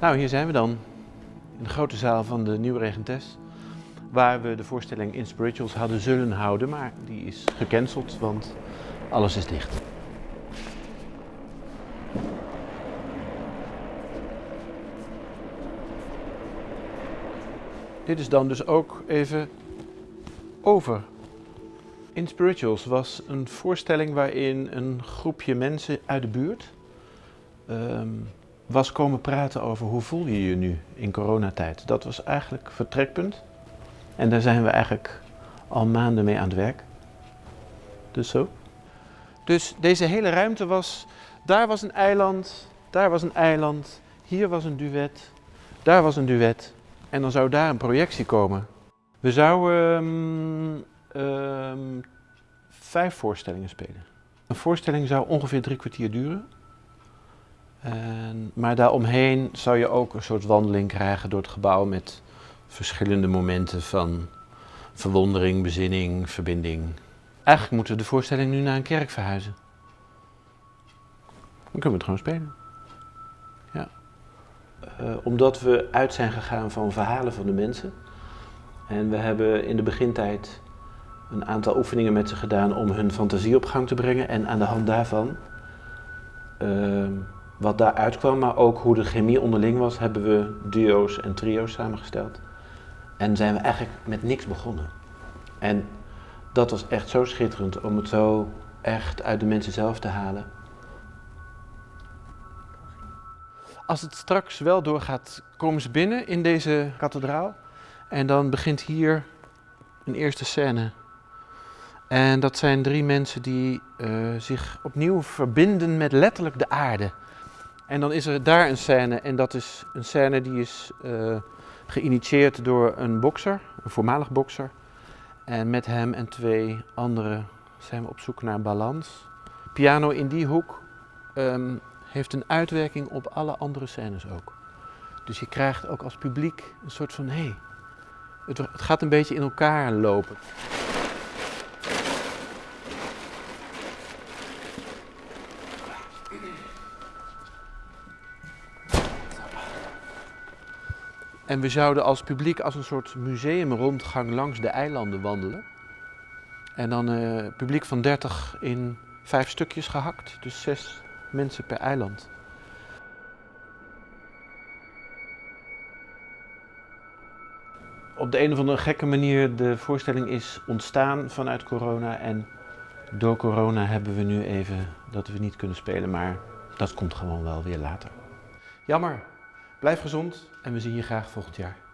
Nou, hier zijn we dan. In de grote zaal van de Nieuwe Regentes. Waar we de voorstelling Inspirituals hadden zullen houden, maar die is gecanceld, want alles is dicht. Dit is dan dus ook even over. Inspirituals was een voorstelling waarin een groepje mensen uit de buurt ehm, was komen praten over hoe voel je je nu in coronatijd. Dat was eigenlijk vertrekpunt. En daar zijn we eigenlijk al maanden mee aan het werk. Dus zo. Dus deze hele ruimte was, daar was een eiland, daar was een eiland, hier was een duet, daar was een duet. En dan zou daar een projectie komen. We zouden um, um, vijf voorstellingen spelen. Een voorstelling zou ongeveer drie kwartier duren. En, maar daaromheen zou je ook een soort wandeling krijgen door het gebouw met verschillende momenten van verwondering, bezinning, verbinding. Eigenlijk moeten we de voorstelling nu naar een kerk verhuizen. Dan kunnen we het gewoon spelen. Ja. Uh, omdat we uit zijn gegaan van verhalen van de mensen. En we hebben in de begintijd een aantal oefeningen met ze gedaan om hun fantasie op gang te brengen. En aan de hand daarvan, uh, wat daaruit kwam, maar ook hoe de chemie onderling was, hebben we duo's en trio's samengesteld. En zijn we eigenlijk met niks begonnen. En dat was echt zo schitterend om het zo echt uit de mensen zelf te halen. Als het straks wel doorgaat, komen ze binnen in deze kathedraal. En dan begint hier een eerste scène. En dat zijn drie mensen die uh, zich opnieuw verbinden met letterlijk de aarde. En dan is er daar een scène en dat is een scène die is uh, geïnitieerd door een bokser, een voormalig bokser. En met hem en twee anderen zijn we op zoek naar balans. Piano in die hoek um, heeft een uitwerking op alle andere scènes ook. Dus je krijgt ook als publiek een soort van, hé, hey, het gaat een beetje in elkaar lopen. En we zouden als publiek als een soort museumrondgang langs de eilanden wandelen. En dan uh, publiek van 30 in vijf stukjes gehakt, dus zes mensen per eiland. Op de een of andere gekke manier de voorstelling is ontstaan vanuit corona en door corona hebben we nu even dat we niet kunnen spelen, maar dat komt gewoon wel weer later. Jammer. Blijf gezond en we zien je graag volgend jaar.